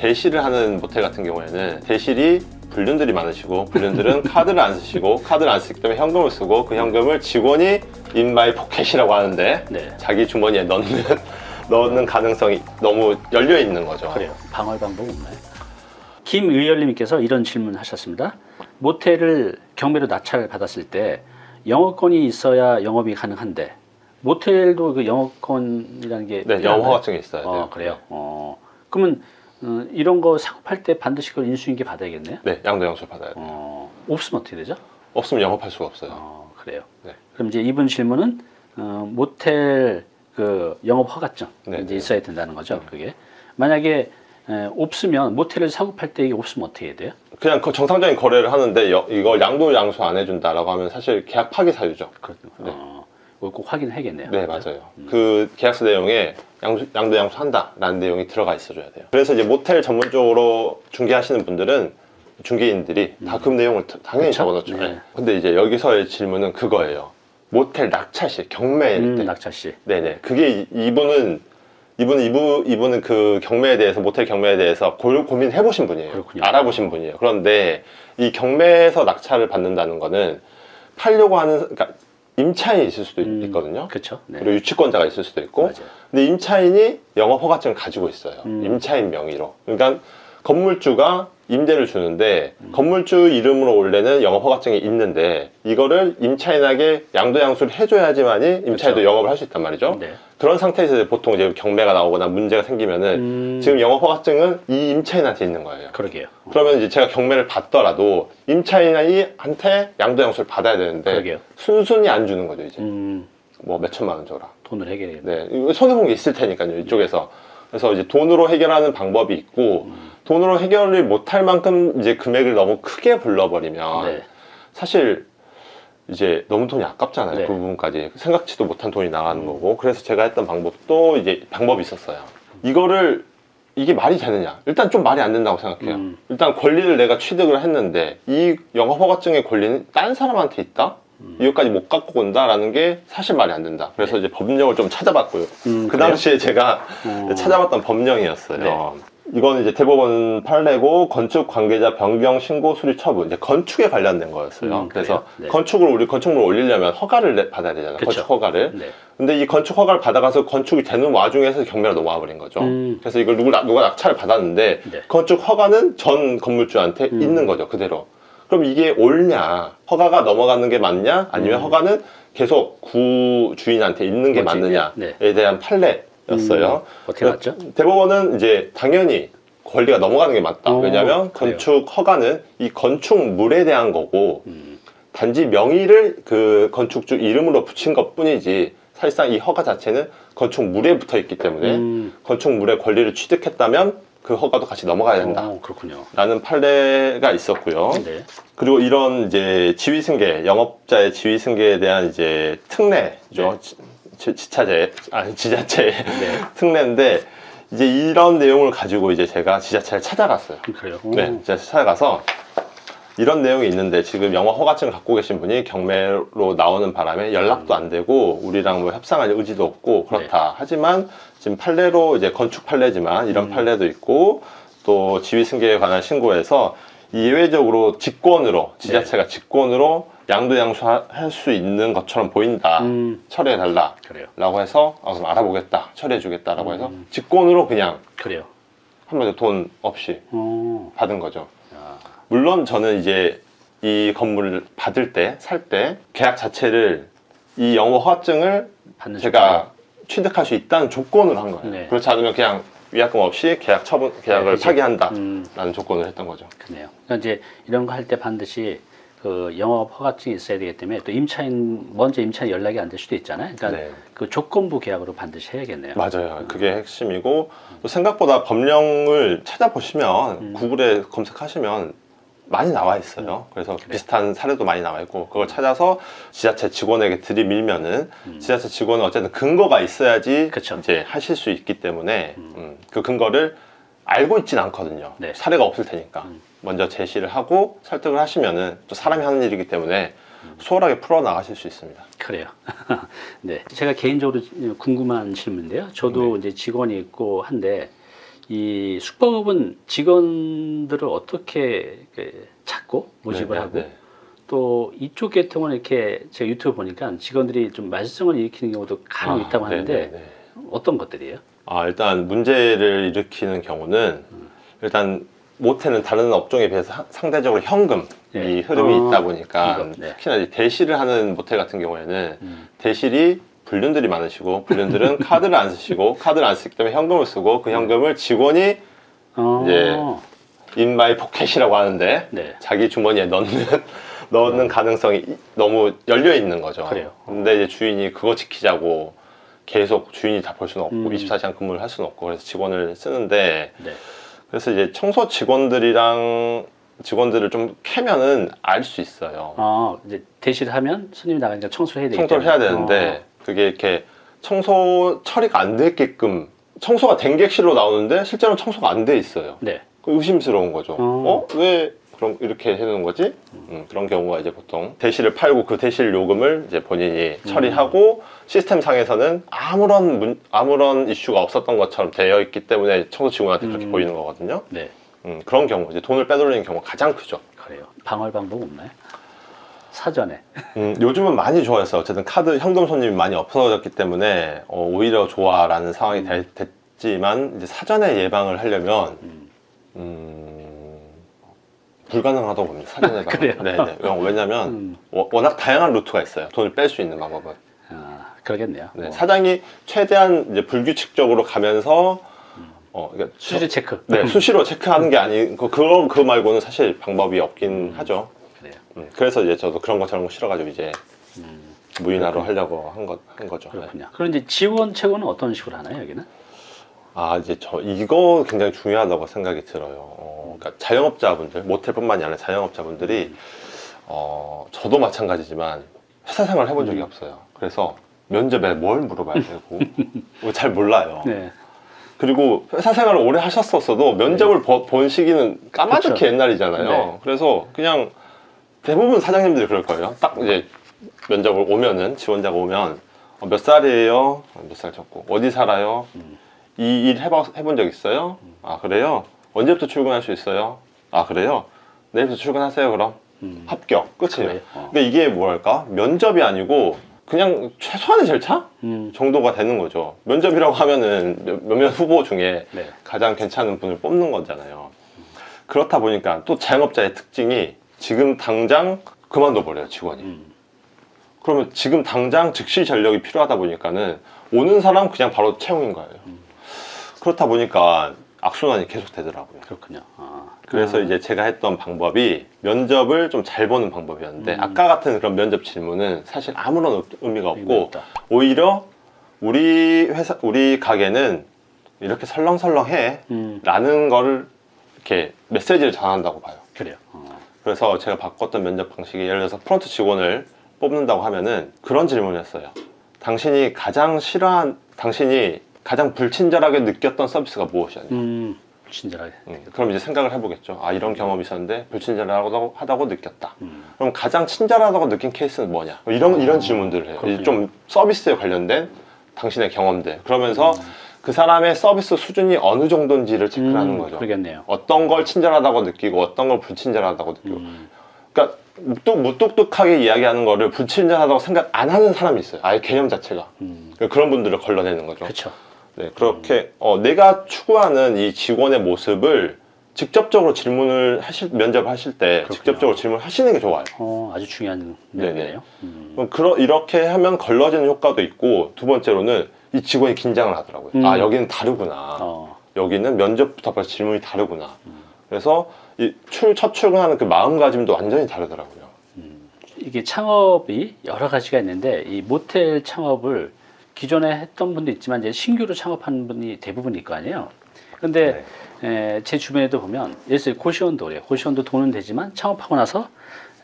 대실을 하는 모텔 같은 경우에는 대실이 불륜들이 많으시고 불륜들은 카드를 안 쓰시고 카드를 안 쓰기 때문에 현금을 쓰고 그 현금을 직원이 in my pocket이라고 하는데 네. 자기 주머니에 넣는 넣는 가능성이 너무 열려 있는 거죠. 그래요. 방어의 방법은 없나요? 김의열님께서 이런 질문 하셨습니다. 모텔을 경매로 낙찰 받았을 때 영업권이 있어야 영업이 가능한데 모텔도 그 영업권이라는 게 네? 영업 허가증이 있어야 돼요. 어, 그래요. 어, 그러면 어, 이런 거 사고 팔때 반드시 그 인수인계 받아야겠네요. 네, 양도양수 받아야 돼요. 어, 없으면 어떻게 되죠? 없으면 영업할 수가 없어요. 어, 그래요. 네. 그럼 이제 이분 질문은 어, 모텔 그 영업 허가증 네, 이제 네. 있어야 된다는 거죠. 그게 만약에 에, 없으면 모텔을 사고 팔 때 이게 없으면 어떻게 해야 돼요? 그냥 그 정상적인 거래를 하는데 여- 이걸 양도 양수 안 해준다라고 하면 사실 계약 파기 사유죠. 그, 어, 이거 꼭 확인해야겠네요. 네, 그죠? 맞아요. 그 계약서 내용에 양수, 양도 양수 한다 라는 내용이 들어가 있어줘야 돼요. 그래서 이제 모텔 전문적으로 중개하시는 분들은 중개인들이 다그 내용을 다- 당연히 그쵸? 적어놓죠. 네. 근데 이제 여기서의 질문은 그거예요. 모텔 낙찰 시 경매일 음, 때. 낙찰 씨. 네네. 그게 이- 이분은 이분은 이분 이분은 그 경매에 대해서 모텔 경매에 대해서 고, 고민해 보신 분이에요. 그렇군요. 알아보신 분이에요. 그런데 이 경매에서 낙찰을 받는다는 거는 팔려고 하는 그러니까 임차인이 있을 수도 있- 음, 있거든요. 그렇죠. 네. 그리고 유치권자가 있을 수도 있고 맞아요. 근데 임차인이 영업 허가증을 가지고 있어요. 음. 임차인 명의로. 그러니까 건물주가 임대를 주는데 음. 건물주 이름으로 원래는 영업 허가증이 있는데 이거를 임차인에게 양도양수를 해줘야지만이 임차인도 그렇죠. 영업을 할 수 있단 말이죠. 네. 그런 상태에서 보통 이제 경매가 나오거나 문제가 생기면은 음, 지금 영업 허가증은 이 임차인한테 있는 거예요. 그러게요. 어, 그러면 이제 제가 경매를 받더라도 임차인한테 양도양수를 받아야 되는데 그러게요. 순순히 안 주는 거죠 이제 음, 뭐 몇 천만 원 줘라. 돈을 해결해야 돼. 네, 손해본 게 있을 테니까요, 이쪽에서. 그래서 이제 돈으로 해결하는 방법이 있고, 음. 돈으로 해결을 못할 만큼 이제 금액을 너무 크게 불러버리면, 네. 사실 이제 너무 돈이 아깝잖아요, 네. 그 부분까지. 생각지도 못한 돈이 나가는 거고, 그래서 제가 했던 방법도 이제 방법이 있었어요. 이거를, 이게 말이 되느냐? 일단 좀 말이 안 된다고 생각해요. 음. 일단 권리를 내가 취득을 했는데, 이 영업허가증의 권리는 딴 사람한테 있다? 음. 이것까지 못 갖고 온다라는 게 사실 말이 안 된다. 그래서 이제 법령을 좀 찾아봤고요. 네. 음, 그? 당시에 제가 어, 찾아봤던 법령이었어요. 네. 이건 이제 대법원 판례고 건축 관계자 변경 신고 수리 처분 이제 건축에 관련된 거였어요. 음, 그래서? 네. 건축을 우리 건축물을 올리려면 허가를 내- 받아야 되잖아요. 그쵸. 건축 허가를. 네. 근데 이 건축 허가를 받아가서 건축이 되는 와중에서 경매가 넘어와 버린 거죠. 음. 그래서 이걸 누구, 누가 낙찰을 받았는데 네. 건축 허가는 전 건물주한테 음. 있는 거죠. 그대로. 그럼 이게 옳냐? 허가가 넘어가는 게 맞냐? 아니면 음. 허가는 계속 구 주인한테 있는 게? 맞느냐에 네. 대한 판례였어요. 음, 어떻게 맞죠? 대법원은 이제 당연히 권리가 넘어가는 게 맞다. 어, 왜냐하면 그래요. 건축 허가는 이 건축물에 대한 거고 음, 단지 명의를 그 건축주 이름으로 붙인 것 뿐이지 사실상 이 허가 자체는 건축물에 붙어 있기 때문에 음, 건축물의 권리를 취득했다면 그 허가도 같이 넘어가야 된다. 어, 그렇군요. 라는 판례가 있었고요. 네. 그리고 이런 이제 지위 승계, 영업자의 지위 승계에 대한 이제 특례죠. 네. 지- 지, 지자체, 아니 지자체 네. 특례인데 이제 이런 내용을 가지고 이제 제가 지자체를 찾아갔어요. 그래요. 네, 오. 제가 찾아가서 이런 내용이 있는데 지금 영업 허가증을 갖고 계신 분이 경매로 나오는 바람에 연락도 안 되고 우리랑 뭐 협상할 의지도 없고 그렇다. 하지만 지금 판례로 이제 건축 판례지만 이런 음. 판례도 있고 또 지위 승계에 관한 신고에서 예외적으로 직권으로 지자체가 직권으로 양도양수할 수 있는 것처럼 보인다. 음, 처리해 달라. 그래요. 라고 해서 아, 그럼 알아보겠다. 처리해 주겠다 라고 해서 음. 직권으로 그냥 그래요. 한마디로 돈 없이 어, 받은 거죠. 야, 물론 저는 이제 이 건물을 받을 때, 살때 계약 자체를 이 영어 허가증을 제가 취득할 수 있다는 조건으로 한 거예요. 네. 그렇지 않으면 그냥 위약금 없이 계약 처분, 계약을 그치. 파기한다라는 음, 조건을 했던 거죠. 그네요. 그러니까 이제 이런 거 할 때 반드시 그 영업 허가증이 있어야 되기 때문에 또 임차인 먼저 임차인 연락이 안 될 수도 있잖아요. 그러니까 네. 그 조건부 계약으로 반드시 해야겠네요. 맞아요. 그게 핵심이고 또 생각보다 법령을 찾아보시면 음. 구글에 검색하시면 많이 나와 있어요. 그래서 그래요? 비슷한 사례도 많이 나와 있고 그걸 찾아서 지자체 직원에게 들이밀면은 음. 지자체 직원은 어쨌든 근거가 있어야지 그쵸. 이제 하실 수 있기 때문에 음. 음, 그 근거를 알고 있진 않거든요. 네. 사례가 없을 테니까 음. 먼저 제시를 하고 설득을 하시면은 또 사람이 하는 일이기 때문에 음. 수월하게 풀어 나가실 수 있습니다. 그래요. 네. 제가 개인적으로 궁금한 질문인데요. 저도 이제 직원이 있고 한데 이 숙박업은 직원들을 어떻게 그 찾고 모집을 네, 하고 네. 또 이쪽 계통은 이렇게 제가 유튜브 보니까 직원들이 좀 말썽을 일으키는 경우도 간혹 아, 있다고 네, 하는데 네, 네. 어떤 것들이에요? 아, 일단 문제를 일으키는 경우는 일단 모텔은 다른 업종에 비해서 하- 상대적으로 현금이 네. 흐름이 어, 있다 보니까 현금, 네. 특히나 대실을 하는 모텔 같은 경우에는 음. 대실이 불륜들이 많으시고 불륜들은 카드를 안 쓰시고 카드를 안 쓰기 때문에 현금을 쓰고 그 현금을 직원이 어, 예. in my pocket이라고 하는데 네. 자기 주머니에 넣는 넣는 가능성이 이- 너무 열려 있는 거죠. 그래요. 근데 이제 주인이 그거 지키자고 계속 주인이 다 볼 수는 없고 음. 24시간 근무를 할 수는 없고 그래서 직원을 쓰는데 네. 그래서 이제 청소 직원들이랑 직원들을 좀 캐면은 알 수 있어요. 어, 이제 대시를 하면 손님이 나가니까 청소를 해야 되기 청소를 해야 때문에. 되는데 그게 이렇게 청소 처리가 안 됐게끔 청소가 된 객실로 나오는데 실제로는 청소가 안 돼 있어요. 어, 네. 그 의심스러운 거죠. 어. 어? 왜 그럼 이렇게 해놓은 거지? 음, 그런 경우가 이제 보통 대시를 팔고 그 대실 요금을 이제 본인이 처리하고 시스템 상에서는 아무런 문, 아무런 이슈가 없었던 것처럼 되어 있기 때문에 청소 직원한테 그렇게 음. 보이는 거거든요. 네. 음, 그런 경우 이제 돈을 빼돌리는 경우가 가장 크죠. 그래요. 방어할 방법 없나요? 사전에. 음, 요즘은 많이 좋아졌어요. 어쨌든 카드 현금 손님이 많이 없어졌기 때문에 어, 오히려 좋아라는 상황이 되- 됐지만 이제 사전에 예방을 하려면 음. 음, 불가능하다고 봅니다. 사전 예방. 그래요? 네네. 왜냐면 음. 워- 워낙 다양한 루트가 있어요. 돈을 뺄 수 있는 방법은. 아, 그러겠네요. 네, 뭐. 사장이 최대한 이제 불규칙적으로 가면서 어, 그러니까 수시 체크. 네, 수시로 체크하는 게 아니고 그거 그거 말고는 사실 방법이 없긴 하죠. 음, 그래서 이제 저도 그런 거 저런 거 싫어가지고 이제 음, 무인화로 하려고 한, 거, 한 거죠. 네. 그렇군요. 그럼 이제 지원 채권은 어떤 식으로 하나요, 여기는? 아 이제 저 이거 굉장히 중요하다고 생각이 들어요. 어, 그러니까 자영업자분들 모텔뿐만이 아니라 자영업자분들이 어, 저도 마찬가지지만 회사 생활 해본 적이 없어요. 그래서 면접에 뭘 물어봐야 되고 뭐잘 몰라요. 네. 그리고 회사 생활을 오래 하셨었어도 면접을 버- 본 시기는 까마득히 그쵸. 옛날이잖아요. 네. 그래서 그냥 대부분 사장님들이 그럴 거예요. 딱 이제 면접을 오면은 지원자가 오면 어, 몇 살이에요? 몇 살 적고 어디 살아요? 음. 이일 해봐, 해본 적 있어요? 아 그래요? 언제부터 출근할 수 있어요? 아 그래요? 내일부터 출근하세요 그럼 음, 합격 끝이에요. 그래요? 어. 근데 이게 뭐랄까 면접이 아니고 그냥 최소한의 절차 음, 정도가 되는 거죠. 면접이라고 하면은 몇- 몇몇 후보 중에 네. 가장 괜찮은 분을 뽑는 거잖아요. 그렇다 보니까 또 자영업자의 특징이 지금 당장 그만둬 버려요 직원이. 음, 그러면 지금 당장 즉시 전력이 필요하다 보니까는 오는 사람 그냥 바로 채용인 거예요. 그렇다 보니까 악순환이 계속 되더라고요. 그렇군요. 아, 그래서 이제 제가 했던 방법이 면접을 좀 잘 보는 방법이었는데 음. 아까 같은 그런 면접 질문은 사실 아무런 의- 의미가 없고. 오히려 우리 회사 우리 가게는 이렇게 설렁설렁해 음, 라는 거를 이렇게 메시지를 전한다고 봐요. 그래요. 어. 그래서 제가 바꿨던 면접 방식이 예를 들어서 프론트 직원을 뽑는다고 하면은 그런 질문을 했어요. 당신이 가장 싫어한, 당신이 가장 불친절하게 느꼈던 서비스가 무엇이냐. 음, 친절하게. 음, 그럼 이제 생각을 해보겠죠. 아, 이런 경험이 있었는데 불친절하다고 하다고 느꼈다. 음, 그럼 가장 친절하다고 느낀 케이스는 뭐냐? 이런, 이런 질문들을 해요. 아. 좀 서비스에 관련된 당신의 경험들. 그러면서 음. 그 사람의 서비스 수준이 어느 정도인지를 체크를 하는 음, 거죠. 그러겠네요. 어떤 걸 친절하다고 느끼고 어떤 걸 불친절하다고 느끼고. 음, 그러니까 무뚝, 무뚝뚝하게 이야기하는 거를 불친절하다고 생각 안 하는 사람이 있어요. 아예 개념 자체가. 음, 그러니까 그런 분들을 걸러내는 거죠. 그렇죠. 네, 그렇게 어, 내가 추구하는 이 직원의 모습을 직접적으로 질문을 하실 면접을 하실 때 그렇군요. 직접적으로 질문을 하시는 게 좋아요. 어, 아주 중요한. 내용이네요. 음, 그럼 그러, 이렇게 하면 걸러지는 효과도 있고 두 번째로는 이 직원이 긴장을 하더라고요. 음. 아 여기는 다르구나. 어, 여기는 면접부터 벌써 질문이 다르구나. 그래서 이 출, 첫 출근하는 그 마음가짐도 완전히 다르더라고요. 이게 창업이 여러 가지가 있는데 이 모텔 창업을 기존에 했던 분도 있지만 이제 신규로 창업하는 분이 대부분일 거 아니에요. 근데 에, 제 주변에도 보면 예를 들어 고시원도 그래요. 고시원도 돈은 되지만 창업하고 나서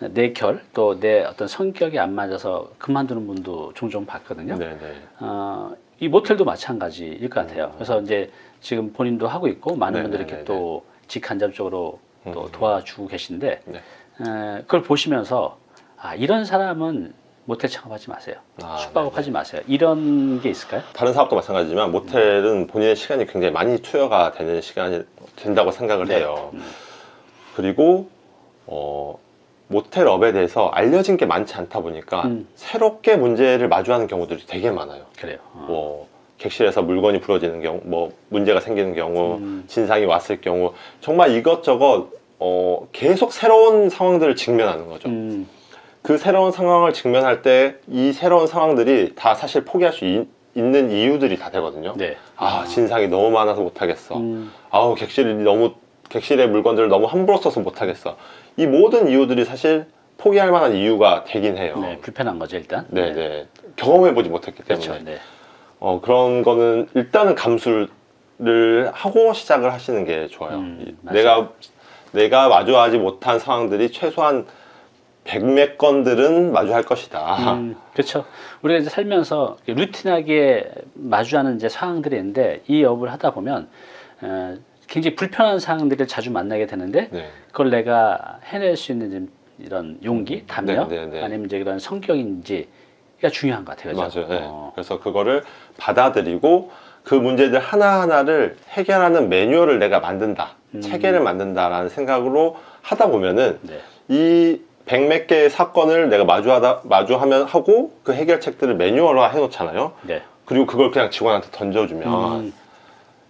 내 결 또 내 어떤 성격이 안 맞아서 그만두는 분도 종종 봤거든요. 네네. 어, 이 모텔도 마찬가지일 것 같아요. 그래서 이제 지금 본인도 하고 있고 많은 음. 네네네네. 분들이 이렇게 또 직간접적으로 또 음. 도와주고 계신데 네. 에, 그걸 보시면서 아 이런 사람은 모텔 창업하지 마세요. 아, 숙박업 하지 마세요. 이런 게 있을까요? 다른 사업도 마찬가지지만 모텔은 본인의 시간이 굉장히 많이 투여가 되는 시간이 된다고 생각을 네. 해요. 음. 그리고 어, 모텔업에 대해서 알려진 게 많지 않다 보니까 음. 새롭게 문제를 마주하는 경우들이 되게 많아요. 그래요. 어. 뭐 객실에서 물건이 부러지는 경우, 뭐 문제가 생기는 경우, 음. 진상이 왔을 경우 정말 이것저것 어, 계속 새로운 상황들을 직면하는 거죠. 음, 그 새로운 상황을 직면할 때 이 새로운 상황들이 다 사실 포기할 수 있, 는 이유들이 다 되거든요. 네. 아 진상이 너무 많아서 못하겠어. 음, 아우 객실이 너무 객실의 물건들을 너무 함부로 써서 못하겠어. 이 모든 이유들이 사실 포기할 만한 이유가 되긴 해요. 네, 불편한 거죠 일단. 네, 네. 경험해보지 못했기 때문에. 그렇죠. 네. 어, 그런 거는 일단은 감수를 하고 시작을 하시는 게 좋아요. 음. 내가, 내가 마주하지 못한 상황들이 최소한 백몇 건들은 마주할 것이다. 음, 그렇죠. 우리가 이제 살면서 루틴하게 마주하는 이제 상황들이 있는데 이 업을 하다 보면 어, 굉장히 불편한 상황들을 자주 만나게 되는데 네. 그걸 내가 해낼 수 있는 좀 이런 용기, 담력, 네, 네, 네. 아니면 이제 그런 성격인지가 중요한 것 같아요. 그죠? 맞아요. 네. 어, 그래서 그거를 받아들이고 그 문제들 하나하나를 해결하는 매뉴얼을 내가 만든다. 음. 체계를 만든다라는 생각으로 하다 보면은 네. 이 백몇 개의 사건을 내가 마주하다 마주하면 하고 그 해결책들을 매뉴얼화 해놓잖아요. 네. 그리고 그걸 그냥 직원한테 던져주면 음,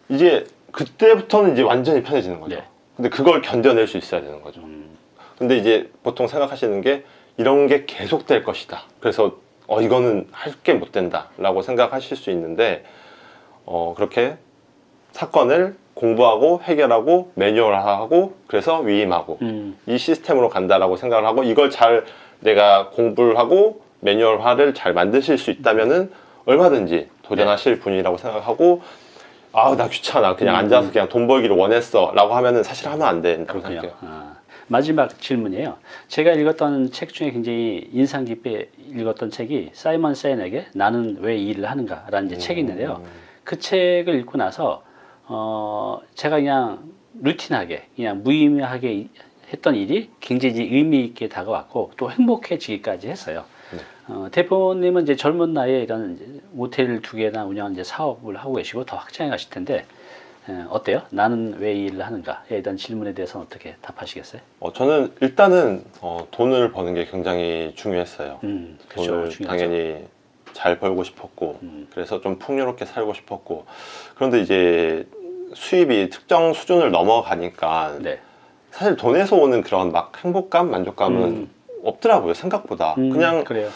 이제 그때부터는 이제 완전히 편해지는 거죠. 네. 근데 그걸 견뎌낼 수 있어야 되는 거죠. 음, 근데 이제 보통 생각하시는 게 이런 게 계속 될 것이다. 그래서 어 이거는 할 게 못 된다 라고 생각하실 수 있는데 어 그렇게 사건을 공부하고 해결하고 매뉴얼화하고 그래서 위임하고 음, 이 시스템으로 간다라고 생각을 하고 이걸 잘 내가 공부를 하고 매뉴얼화를 잘 만드실 수 있다면은 얼마든지 도전하실 분이라고 생각하고 아나 귀찮아 그냥 음. 앉아서 그냥 돈 벌기를 원했어 라고 하면은 사실 하면 안 된다고 그렇군요. 생각해요. 아, 마지막 질문이에요. 제가 읽었던 책 중에 굉장히 인상 깊게 읽었던 책이 사이먼 세인에게 나는 왜 이 일을 하는가 라는 이제 책이 있는데요. 음. 그 책을 읽고 나서 어, 제가 그냥 루틴하게 그냥 무의미하게 이- 했던 일이 굉장히 의미 있게 다가왔고 또 행복해지기까지 했어요. 네. 어, 대표님은 이제 젊은 나이에 이런 이제 모텔 두 개나 운영하는 이제 사업을 하고 계시고 더 확장해 가실 텐데 에, 어때요? 나는 왜 이 일을 하는가에 대한 질문에 대해서는 어떻게 답하시겠어요? 어, 저는 일단은 어, 돈을 버는 게 굉장히 중요했어요. 음, 그렇죠. 돈을 중요하죠. 당연히 잘 벌고 싶었고 음, 그래서 좀 풍요롭게 살고 싶었고 그런데 이제 수입이 특정 수준을 넘어가니까 네. 사실 돈에서 오는 그런 막 행복감, 만족감은 음. 없더라고요 생각보다 음, 그냥 그래요.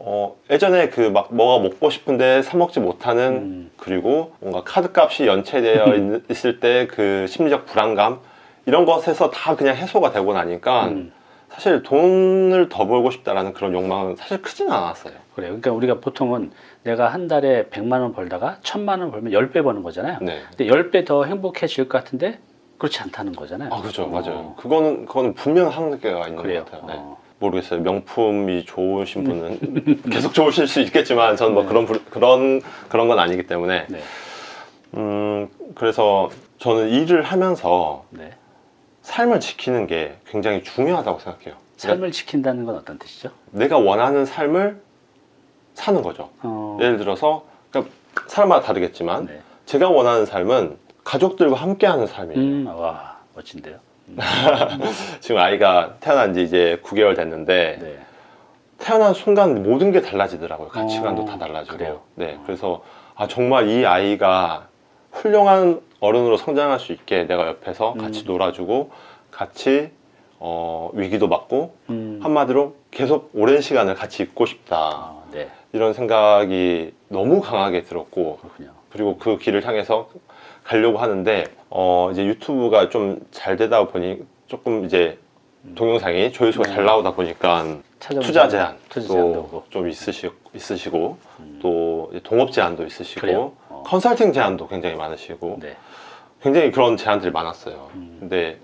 어, 예전에 그 막 뭐가 먹고 싶은데 사 먹지 못하는 음. 그리고 뭔가 카드값이 연체되어 있, 있을 때 그 심리적 불안감 이런 것에서 다 그냥 해소가 되고 나니까 음, 사실 돈을 더 벌고 싶다라는 그런 욕망은 사실 크진 않았어요. 그래요. 그러니까 우리가 보통은 내가 한 달에 100만 원 벌다가 1000만 원 벌면 10배 버는 거잖아요. 네. 근데 10배 더 행복해질 것 같은데 그렇지 않다는 거잖아요. 아 그죠, 어, 맞아요. 그거는 그거는 분명 한계가 있는 그래요. 것 같아요. 네. 어, 모르겠어요. 명품이 좋으신 분은 계속 좋으실 수 있겠지만 저는 뭐 그런 부- 그런 그런 건 아니기 때문에 네. 음 그래서 저는 일을 하면서 네. 삶을 지키는 게 굉장히 중요하다고 생각해요. 그러니까 삶을 지킨다는 건 어떤 뜻이죠? 내가 원하는 삶을 사는 거죠. 어, 예를 들어서 그러니까 사람마다 다르겠지만 네. 제가 원하는 삶은 가족들과 함께하는 삶이에요. 음, 와 멋진데요. 지금 아이가 태어난 지 이제 9개월 됐는데 네. 태어난 순간 모든 게 달라지더라고요. 가치관도 어, 다 달라지고. 그래요? 네, 그래서 아 정말 이 아이가 훌륭한 어른으로 성장할 수 있게 내가 옆에서 같이 음. 놀아주고 같이 어, 위기도 맞고 음, 한마디로 계속 오랜 시간을 같이 있고 싶다 아, 네. 이런 생각이 너무 강하게 들었고 그렇군요. 그리고 그 길을 향해서 가려고 하는데 어 이제 유튜브가 좀 잘 되다 보니 조금 이제 동영상이 조회수가 네. 잘 나오다 보니까 투자 제한도 투자 제한도 오고. 좀 있으시, 있으시고 음, 또 동업 제한도 있으시고? 어. 컨설팅 제한도 굉장히 많으시고 네. 굉장히 그런 제한들이 많았어요. 음. 근데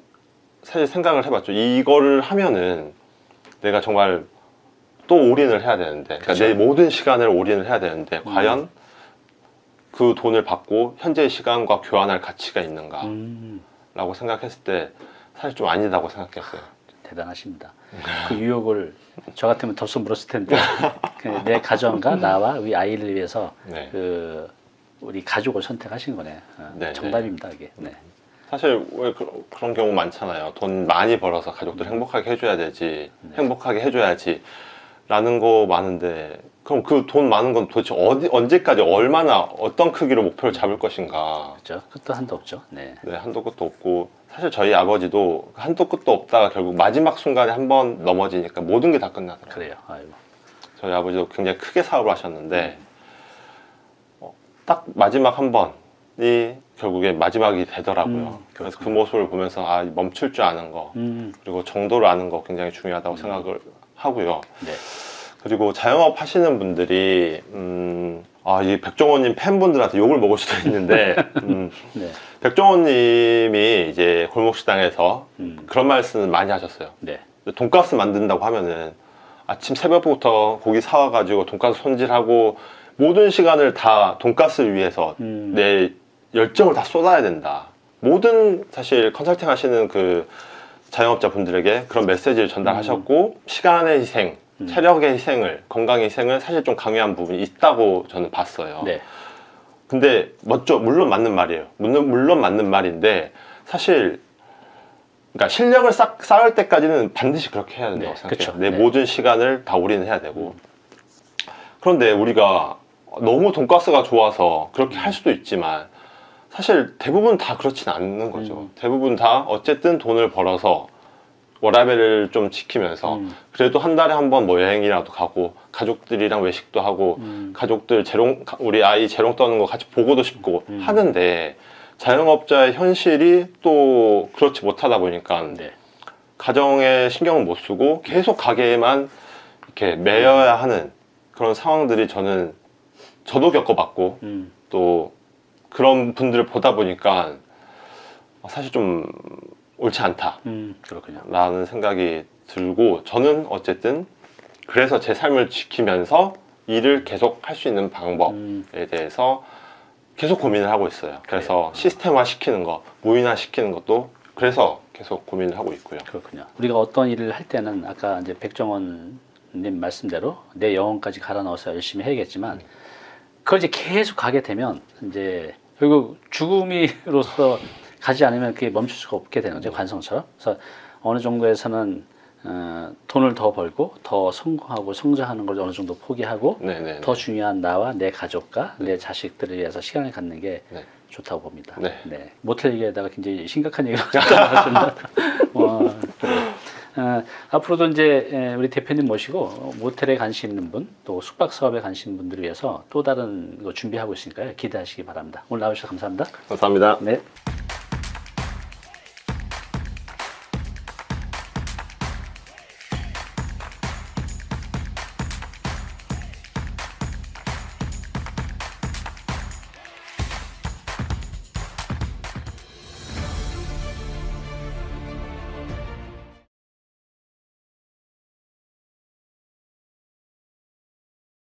사실 생각을 해봤죠. 이거를 하면은 내가 정말 또 올인을 해야 되는데, 그러니까. 내 모든 시간을 올인을 해야 되는데, 음. 과연 그 돈을 받고 현재의 시간과 교환할 가치가 있는가 라고 음, 생각했을 때 사실 좀 아니다고 생각했어요. 대단하십니다. 그 유혹을 저 같으면 덥석 물었을 텐데 그내 가정과 나와 우리 아이를 위해서 네. 그 우리 가족을 선택하신 거네. 어, 네, 정답입니다 이게. 네. 사실 왜 그, 런 경우 많잖아요. 돈 많이 벌어서 가족들 행복하게 해줘야 되지, 행복하게 해줘야지 라는 거 많은데 그럼 그 돈 많은 건 도대체 어디 언제까지 얼마나 어떤 크기로 목표를 잡을 것인가? 그렇죠. 끝도 한도 없죠. 네. 네, 한도 끝도 없고 사실 저희 아버지도 한도 끝도 없다가 결국 마지막 순간에 한 번 넘어지니까 모든 게 다 끝나더라고요. 그래요. 아이고. 저희 아버지도 굉장히 크게 사업을 하셨는데 네. 어, 딱 마지막 한 번이 결국에 마지막이 되더라고요. 음, 그래서 그. 모습을 보면서 아 멈출 줄 아는 거 음, 그리고 정도를 아는 거 굉장히 중요하다고 생각을 하고요. 네. 그리고 자영업 하시는 분들이 음, 아, 이 백종원님 팬분들한테 욕을 먹을 수도 있는데 음, 네. 백종원님이 이제 골목식당에서 음, 그런 말씀을 많이 하셨어요. 네. 돈가스 만든다고 하면은 아침 새벽부터 고기 사와 가지고 돈가스 손질하고 모든 시간을 다 돈가스를 위해서 음, 내 열정을 다 쏟아야 된다. 모든 사실 컨설팅 하시는 그 자영업자 분들에게 그런 메시지를 전달하셨고 시간의 희생, 음. 체력의 희생을 건강의 희생을 사실 좀 강요한 부분이 있다고 저는 봤어요. 네. 근데 멋져 물론 맞는 말이에요. 물론 물론 맞는 말인데 사실 그러니까 실력을 쌓, 쌓을 때까지는 반드시 그렇게 해야 된다고 네, 생각해요. 그쵸. 내 네. 모든 시간을 다 올인해야 되고 그런데 우리가 너무 돈가스가 좋아서 그렇게 할 수도 있지만 사실 대부분 다 그렇진 않는 거죠. 음. 대부분 다 어쨌든 돈을 벌어서 워라벨을 좀 지키면서 음. 그래도 한 달에 한 번 뭐 여행이라도 가고 가족들이랑 외식도 하고 음. 가족들 재롱 우리 아이 재롱 떠는 거 같이 보고도 싶고 음. 하는데 자영업자의 현실이 또 그렇지 못하다 보니까 네. 가정에 신경을 못 쓰고 계속 가게에만 이렇게 매여야 하는 그런 상황들이 저는 저도 겪어봤고 음, 또 그런 분들을 보다 보니까 사실 좀 옳지 않다라는 음, 그렇군요. 생각이 들고 저는 어쨌든 그래서 제 삶을 지키면서 일을 계속 할 수 있는 방법에 음, 대해서 계속 고민을 하고 있어요. 그래서 시스템화 시키는 거, 무인화 시키는 것도 그래서 계속 고민을 하고 있고요. 그렇군요. 우리가 어떤 일을 할 때는 아까 이제 백종원 님 말씀대로 내 영혼까지 갈아 넣어서 열심히 해야겠지만 그걸 이제 계속 가게 되면 이제 결국 죽음이로서 가지 않으면 그게 멈출 수가 없게 되는 거죠 관성처럼. 그래서 어느 정도에서는 어, 돈을 더 벌고 더 성공하고 성장하는 걸 어느 정도 포기하고 네네. 더 중요한 나와 내 가족과 내 자식들을 위해서 시간을 갖는 게 네. 좋다고 봅니다. 네. 모텔 얘기에다가 굉장히 심각한 얘기가 나왔습니다. 어, 앞으로도 이제 에, 우리 대표님 모시고 모텔에 관심 있는 분, 또 숙박 사업에 관심 있는 분들을 위해서 또 다른 거 준비하고 있으니까요. 기대하시기 바랍니다. 오늘 나와주셔서 감사합니다. 감사합니다. 네.